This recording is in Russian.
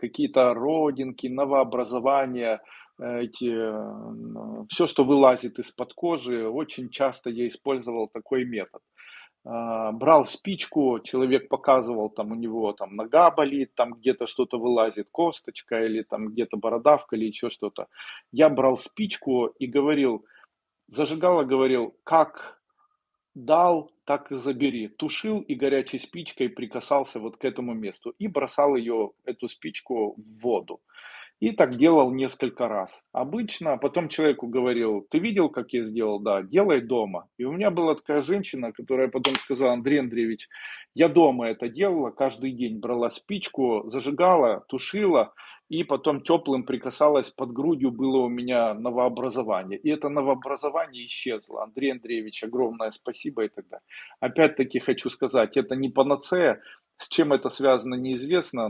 какие-то родинки, новообразования, эти, все, что вылазит из-под кожи, очень часто я использовал такой метод. А, брал спичку, человек показывал, там у него там нога болит, там где-то что-то вылазит, косточка или там где-то бородавка или еще что-то. Я брал спичку и говорил, зажигала, говорил, как дал, так и забери. Тушил и горячей спичкой прикасался вот к этому месту и бросал ее, эту спичку в воду. И так делал несколько раз. Обычно потом человеку говорил, ты видел, как я сделал? Да, делай дома. И у меня была такая женщина, которая потом сказала, Андрей Андреевич, я дома это делала, каждый день брала спичку, зажигала, тушила, и потом теплым прикасалась, под грудью было у меня новообразование. И это новообразование исчезло. Андрей Андреевич, огромное спасибо и так далее. Опять-таки хочу сказать, это не панацея, с чем это связано, неизвестно.